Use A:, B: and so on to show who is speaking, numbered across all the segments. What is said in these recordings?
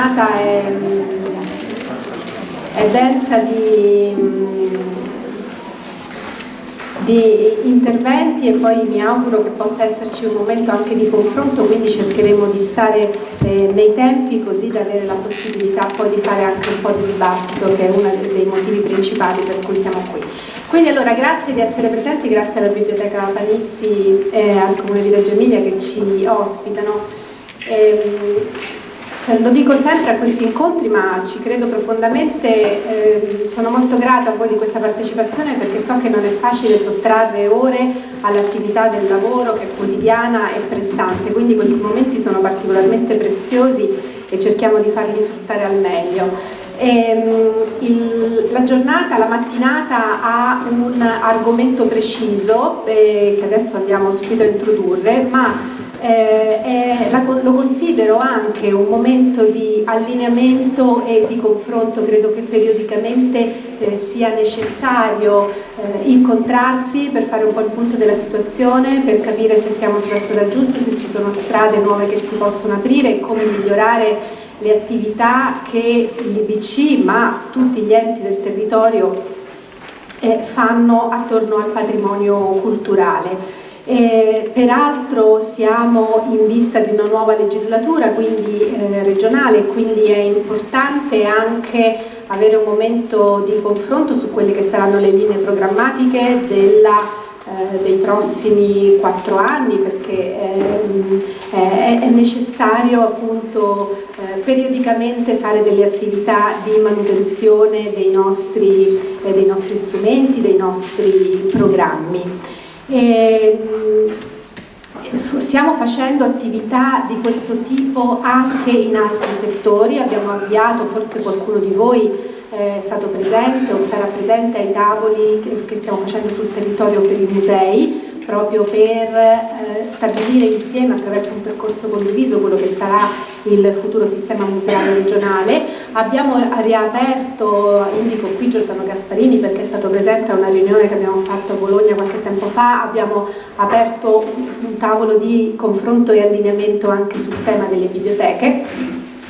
A: mattinata è, è densa di, di, interventi e poi mi auguro che possa esserci un momento anche di confronto, quindi cercheremo di stare eh, nei tempi così da avere la possibilità poi di fare anche un po' di dibattito che è uno dei motivi principali per cui siamo qui. Quindi allora grazie di essere presenti, grazie alla Biblioteca Panizzi e al Comune di Reggio Emilia che ci ospitano. Eh, lo dico sempre a questi incontri ma ci credo profondamente, eh, sono molto grata a voi di questa partecipazione perché so che non è facile sottrarre ore all'attività del lavoro che è quotidiana e pressante, quindi questi momenti sono particolarmente preziosi e cerchiamo di farli fruttare al meglio. Ehm, il, la giornata, la mattinata ha un argomento preciso eh, che adesso andiamo subito a introdurre, ma eh, è, lo considero anche un momento di allineamento e di confronto, credo che periodicamente eh, sia necessario eh, incontrarsi per fare un po' il punto della situazione, per capire se siamo sulla strada giusta, se ci sono strade nuove che si possono aprire e come migliorare le attività che l'IBC ma tutti gli enti del territorio eh, fanno attorno al patrimonio culturale. Eh, peraltro siamo in vista di una nuova legislatura quindi, eh, regionale, quindi è importante anche avere un momento di confronto su quelle che saranno le linee programmatiche della eh, dei prossimi quattro anni perché ehm, è, è necessario appunto eh, periodicamente fare delle attività di manutenzione dei nostri, eh, dei nostri strumenti, dei nostri programmi. E, ehm, stiamo facendo attività di questo tipo anche in altri settori, abbiamo avviato, forse qualcuno di voi è stato presente o sarà presente ai tavoli che, stiamo facendo sul territorio per i musei proprio per eh, stabilire insieme attraverso un percorso condiviso quello che sarà il futuro sistema museale regionale. Abbiamo riaperto, indico qui Giordano Gasparini perché è stato presente a una riunione che abbiamo fatto a Bologna qualche tempo fa, abbiamo aperto un tavolo di confronto e allineamento anche sul tema delle biblioteche,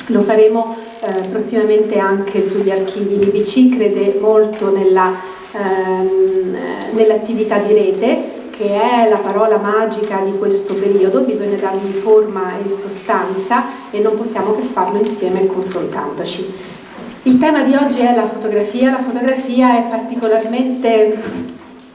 A: lo faremo eh, prossimamente anche sugli archivi. L'IBC crede molto ehm, nell'attività nell di rete che è la parola magica di questo periodo, bisogna dargli forma e sostanza e non possiamo che farlo insieme confrontandoci. Il tema di oggi è la fotografia, la fotografia è particolarmente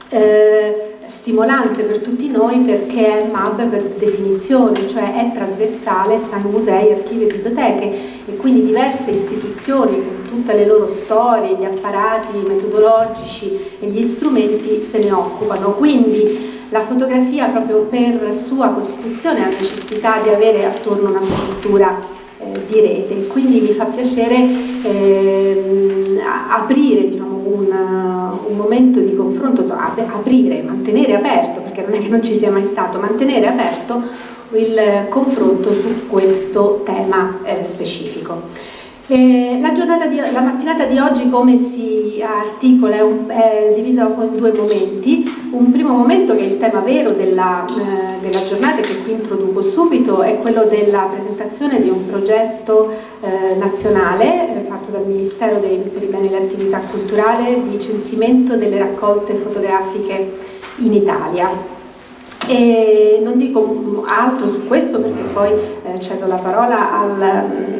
A: eh, stimolante per tutti noi perché è MAB per definizione, cioè è trasversale, sta in musei, archivi e biblioteche e quindi diverse istituzioni con tutte le loro storie, gli apparati metodologici e gli strumenti se ne occupano. Quindi la fotografia proprio per sua costituzione ha necessità di avere attorno una struttura eh, di rete, quindi mi fa piacere eh, aprire diciamo, un, un, momento di confronto, aprire, mantenere aperto, perché non è che non ci sia mai stato, mantenere aperto il confronto su questo tema eh, specifico. Eh, la, di, la, mattinata di oggi come si articola è, un, è, divisa in due momenti, un primo momento che è il tema vero della, eh, della, giornata che qui introduco subito è quello della presentazione di un progetto eh, nazionale eh, fatto dal Ministero dei, per i beni e le attività culturali di censimento delle raccolte fotografiche in Italia. E non dico altro su questo perché poi eh, cedo la parola al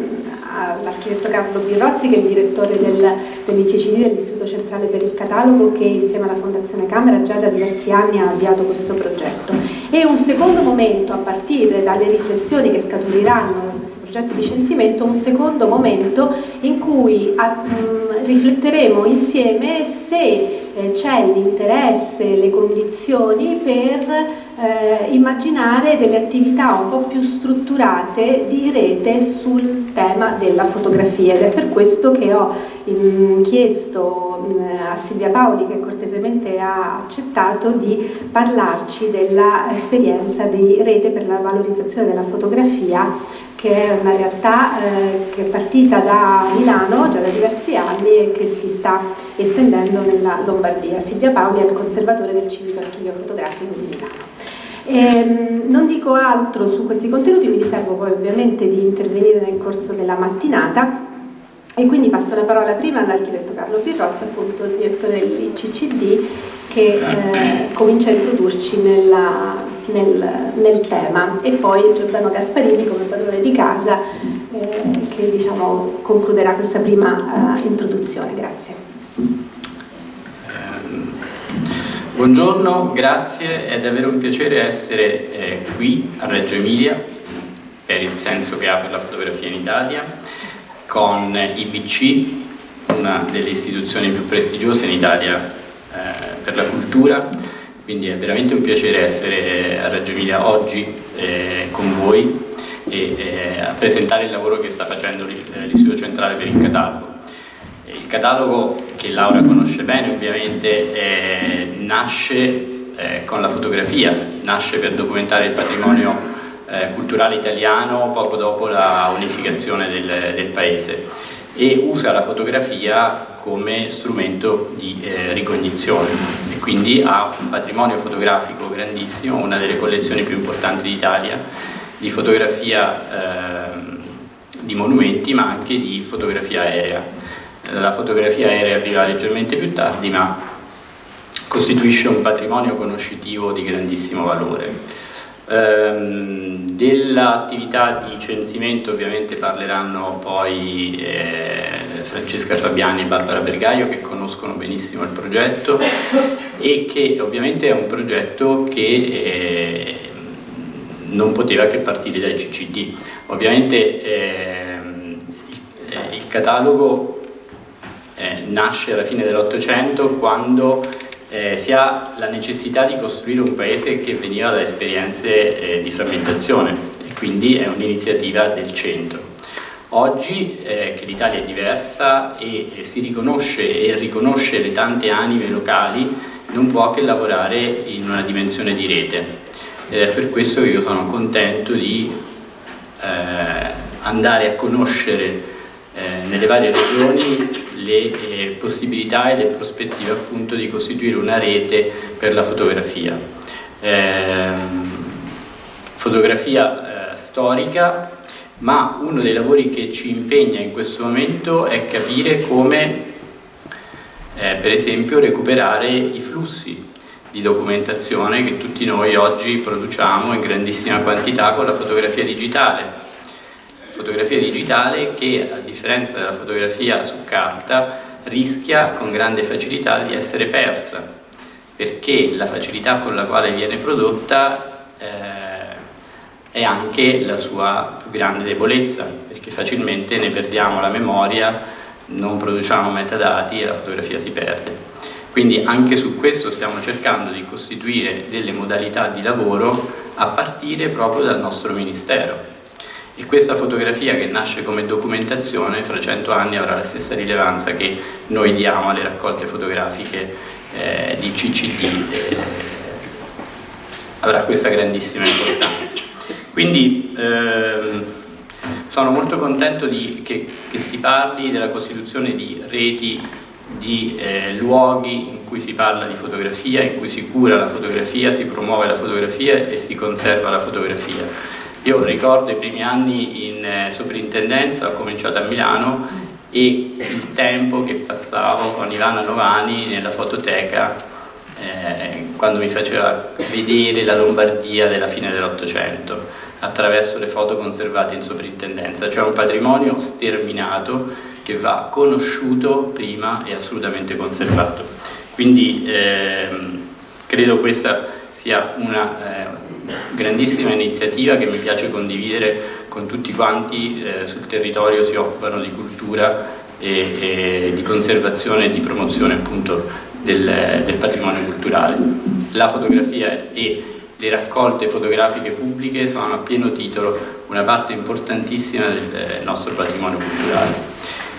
A: all'architetto Carlo Birrozzi che è il direttore del, dell'ICCD dell'Istituto Centrale per il Catalogo che insieme alla Fondazione Camera già da diversi anni ha avviato questo progetto. E un secondo momento a partire dalle riflessioni che scaturiranno da questo progetto di censimento, un secondo momento in cui a, mh, rifletteremo insieme se eh, c'è l'interesse, le condizioni per eh, immaginare delle attività un po' più strutturate di rete sul tema della fotografia ed è per questo che ho in, chiesto in, a Silvia Paoli che cortesemente ha accettato di parlarci dell'esperienza di rete per la valorizzazione della fotografia che è una realtà eh, che è partita da Milano già da diversi anni e che si sta estendendo nella Lombardia. Silvia Paoli è il conservatore del Civico Archivio Fotografico di Milano. E, ehm, non dico altro su questi contenuti, mi riservo poi ovviamente di intervenire nel corso della mattinata e quindi passo la parola prima all'architetto Carlo Pirrozzi, appunto direttore dell'ICCD, che eh, comincia a introdurci nella, nel, nel, tema e poi Giordano Gasparini come padrone di casa eh, che diciamo, concluderà questa prima uh, introduzione. Grazie.
B: Buongiorno, grazie, è davvero un piacere essere eh, qui a Reggio Emilia per il senso che ha per la fotografia in Italia con IBC, una delle istituzioni più prestigiose in Italia eh, per la cultura, quindi è veramente un piacere essere a Reggio Emilia oggi eh, con voi e eh, a presentare il lavoro che sta facendo eh, l'Istituto Centrale per il Catalogo. Il catalogo, che Laura conosce bene ovviamente, eh, nasce eh, con la fotografia, nasce per documentare il patrimonio eh, culturale italiano poco dopo la unificazione del, del paese e usa la fotografia come strumento di eh, ricognizione e quindi ha un patrimonio fotografico grandissimo, una delle collezioni più importanti d'Italia di fotografia eh, di monumenti ma anche di fotografia aerea. La fotografia aerea arriva leggermente più tardi ma costituisce un patrimonio conoscitivo di grandissimo valore. Ehm, Dell'attività di censimento ovviamente parleranno poi eh, Francesca Fabiani e Barbara Bergaio che conoscono benissimo il progetto e che ovviamente è un progetto che eh, non poteva che partire dai CCD. Ovviamente eh, il, il, catalogo nasce alla fine dell'Ottocento quando eh, si ha la necessità di costruire un paese che veniva da esperienze eh, di frammentazione e quindi è un'iniziativa del centro. Oggi eh, che l'Italia è diversa e, e, si riconosce e riconosce le tante anime locali non può che lavorare in una dimensione di rete ed è per questo che io sono contento di eh, andare a conoscere eh, nelle varie regioni le eh, possibilità e le prospettive appunto di costituire una rete per la fotografia. Eh, fotografia eh, storica, ma uno dei lavori che ci impegna in questo momento è capire come eh, per esempio recuperare i flussi di documentazione che tutti noi oggi produciamo in grandissima quantità con la fotografia digitale fotografia digitale che a differenza della fotografia su carta rischia con grande facilità di essere persa perché la facilità con la quale viene prodotta eh, è anche la sua più grande debolezza perché facilmente ne perdiamo la memoria non produciamo metadati e la fotografia si perde. Quindi anche su questo stiamo cercando di costituire delle modalità di lavoro a partire proprio dal nostro Ministero e questa fotografia che nasce come documentazione fra cento anni avrà la stessa rilevanza che noi diamo alle raccolte fotografiche eh, di CCD eh, avrà questa grandissima importanza. Quindi ehm, sono molto contento di, che, che, si parli della costituzione di reti di eh, luoghi in cui si parla di fotografia, in cui si cura la fotografia, si promuove la fotografia e si conserva la fotografia io ricordo i primi anni in eh, soprintendenza, ho cominciato a Milano e il tempo che passavo con Ivana Novani nella fototeca eh, quando mi faceva vedere la Lombardia della fine dell'Ottocento attraverso le foto conservate in soprintendenza, cioè un patrimonio sterminato che va conosciuto prima e assolutamente conservato. Quindi ehm, credo questa sia una eh, grandissima iniziativa che mi piace condividere con tutti quanti eh, sul territorio si occupano di cultura e, e di conservazione e di promozione appunto del, del patrimonio culturale. La fotografia e le raccolte fotografiche pubbliche sono a pieno titolo una parte importantissima del nostro patrimonio culturale.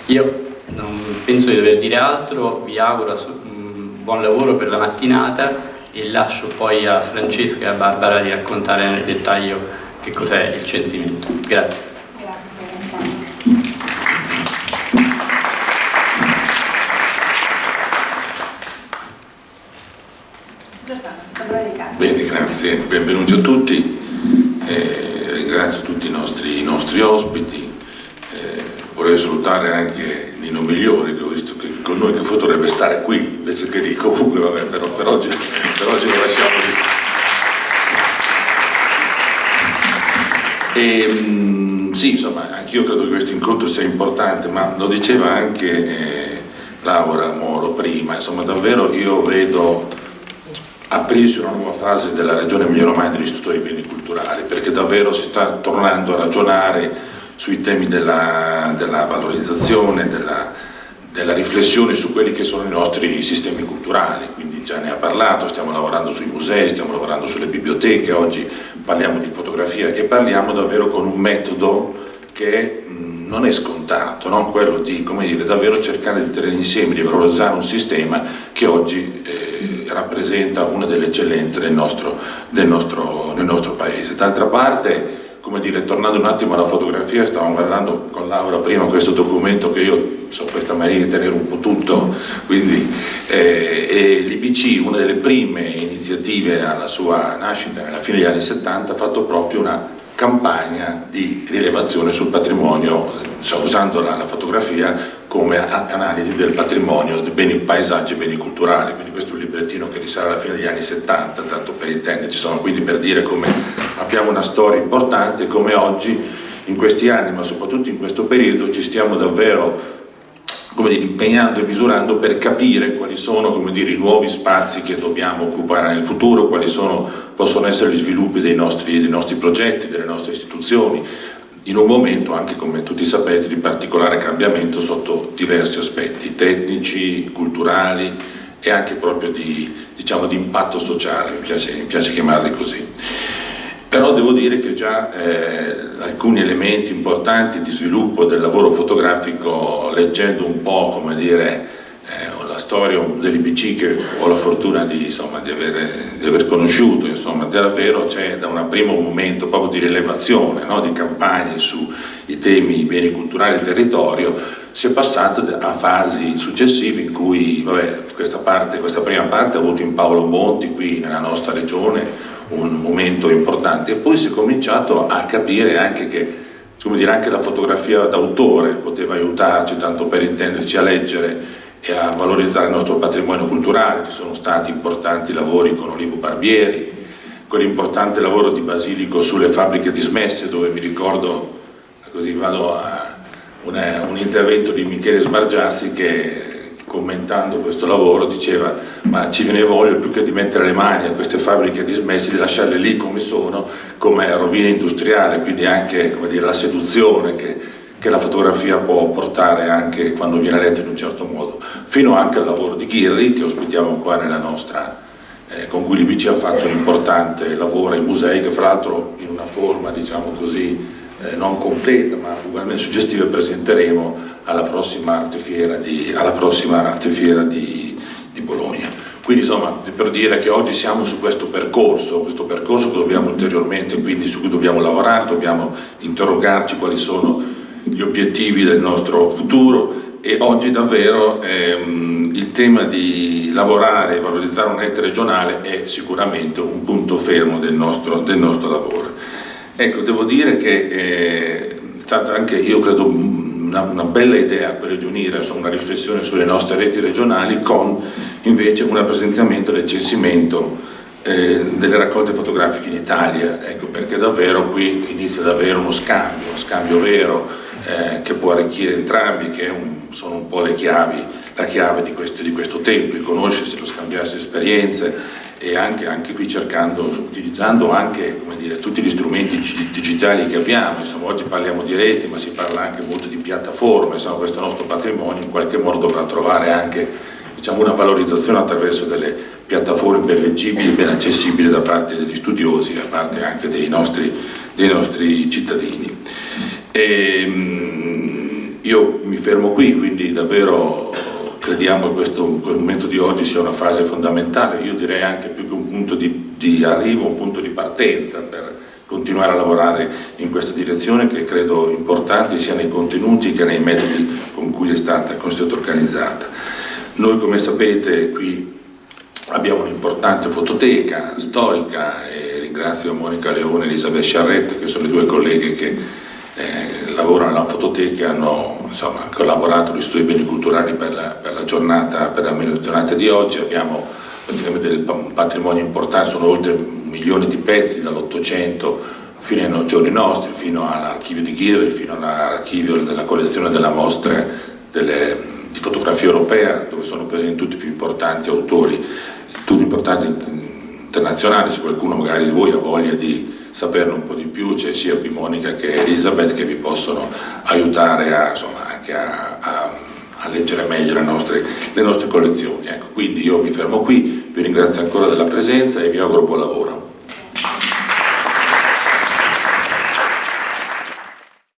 B: Io non penso di dover dire altro, vi auguro un buon lavoro per la mattinata e lascio poi a Francesca e a Barbara di raccontare nel dettaglio che cos'è il censimento. Grazie.
C: Bene, grazie. benvenuti a tutti, eh, ringrazio tutti i nostri, i nostri ospiti, eh, vorrei salutare anche Nino Migliori che ho visto che con noi che dovrebbe stare qui invece che lì, comunque vabbè, però per oggi, per oggi lo lasciamo lì. E, ehm, sì, insomma, anch'io credo che questo incontro sia importante, ma lo diceva anche eh, Laura Moro prima, insomma davvero io vedo aprirsi una nuova fase della regione Emilia Romagna dell'Istituto dei Beni Culturali, perché davvero si sta tornando a ragionare sui temi della, della valorizzazione, della, della, riflessione su quelli che sono i nostri sistemi culturali, quindi già ne ha parlato, stiamo lavorando sui musei, stiamo lavorando sulle biblioteche, oggi parliamo di fotografia e parliamo davvero con un metodo che mh, non è scontato, no? quello di dire, davvero cercare di tenere insieme, di valorizzare un sistema che oggi eh, rappresenta una delle eccellenze del nostro, del nostro, del nostro paese. D'altra parte, come dire, tornando un attimo alla fotografia, stavamo guardando con Laura prima questo documento che io so questa maniera di tenere un po' tutto, quindi eh, l'IPC, una delle prime iniziative alla sua nascita, alla fine degli anni 70, ha fatto proprio una campagna di rilevazione sul patrimonio, usando la, la fotografia come analisi del patrimonio, dei beni paesaggi e beni culturali, quindi questo librettino che risale alla fine degli anni 70, tanto per intenderci, sono quindi per dire come abbiamo una storia importante, come oggi in questi anni, ma soprattutto in questo periodo, ci stiamo davvero come dire, impegnando e misurando per capire quali sono dire, i nuovi spazi che dobbiamo occupare nel futuro, quali sono, possono essere gli sviluppi dei nostri, dei nostri progetti, delle nostre istituzioni, in un momento anche, come tutti sapete, di particolare cambiamento sotto diversi aspetti, tecnici, culturali e anche proprio di, diciamo, di impatto sociale, mi piace, mi piace chiamarli così. Però devo dire che già eh, alcuni elementi importanti di sviluppo del lavoro fotografico, leggendo un po' come dire, eh, la storia dell'IPC che ho la fortuna di, insomma, di, aver, di aver, conosciuto, insomma, davvero c'è da un primo momento proprio di rilevazione, no? di campagne sui temi beni culturali e territorio, si è passato a fasi successive in cui vabbè, questa, parte, questa prima parte ha avuto in Paolo Monti qui nella nostra regione un momento importante e poi si è cominciato a capire anche che dire, anche la fotografia d'autore poteva aiutarci, tanto per intenderci, a leggere e a valorizzare il nostro patrimonio culturale, ci sono stati importanti lavori con Olivo Barbieri, quell'importante lavoro di Basilico sulle fabbriche dismesse dove mi ricordo, così vado a una, un intervento di Michele Sbargiassi che commentando questo lavoro diceva ma ci viene voglia più che di mettere le mani a queste fabbriche dismesse di lasciarle lì come sono come rovina industriale quindi anche dire, la seduzione che, che, la fotografia può portare anche quando viene letta in un certo modo. Fino anche al lavoro di Ghirri che ospitiamo qua nella nostra eh, con cui l'IBC ha fatto un importante lavoro ai musei che fra l'altro in una forma diciamo così eh, non completa ma ugualmente suggestiva presenteremo alla prossima artefiera di, prossima artefiera di, di Bologna. Quindi insomma per dire che oggi siamo su questo percorso, questo percorso che dobbiamo ulteriormente, quindi su cui dobbiamo lavorare, dobbiamo interrogarci quali sono gli obiettivi del nostro futuro e oggi davvero ehm, il tema di lavorare e valorizzare un ente regionale è sicuramente un punto fermo del nostro, del nostro lavoro. Ecco, devo dire che è stata anche, io credo, una, una bella idea quella di unire insomma, una riflessione sulle nostre reti regionali con invece un rappresentamento del censimento eh, delle raccolte fotografiche in Italia, ecco, perché davvero qui inizia ad avere uno scambio, uno scambio vero eh, che può arricchire entrambi, che un, sono un po' le chiavi, la chiave di questo, di questo tempo, il conoscersi, lo scambiarsi esperienze e anche, anche qui cercando, utilizzando anche dire, tutti gli strumenti digitali che abbiamo, insomma, oggi parliamo di reti ma si parla anche molto di piattaforme, insomma, questo nostro patrimonio in qualche modo dovrà trovare anche diciamo, una valorizzazione attraverso delle piattaforme ben leggibili e ben accessibili da parte degli studiosi, da parte anche dei nostri, dei nostri cittadini. E, ehm, io mi fermo qui, quindi davvero crediamo che questo momento di oggi sia una fase fondamentale, io direi anche più che un punto di, di arrivo, un punto di partenza per continuare a lavorare in questa direzione che credo importante sia nei contenuti che nei metodi con cui è stata, è stata organizzata. Noi come sapete qui abbiamo un'importante fototeca storica e ringrazio Monica Leone e Elisabeth Charrette che sono le due colleghe che eh, lavorano alla fototeca e hanno insomma, collaborato agli studi beni culturali per la, per la, giornata, per la giornata di oggi. Abbiamo praticamente un patrimonio importante, sono oltre un milione di pezzi dall'Ottocento fino ai giorni nostri, fino all'archivio di Ghirri, fino all'archivio della collezione della mostra delle, di fotografia europea, dove sono presenti tutti i più importanti autori, tutti importanti internazionali, se qualcuno magari di voi ha voglia di saperne un po' di più, c'è sia qui Monica che Elisabeth che vi possono aiutare a, insomma, anche a, a, a leggere meglio le nostre, le nostre collezioni. Ecco, quindi io mi fermo qui, vi ringrazio ancora della presenza e vi auguro buon lavoro.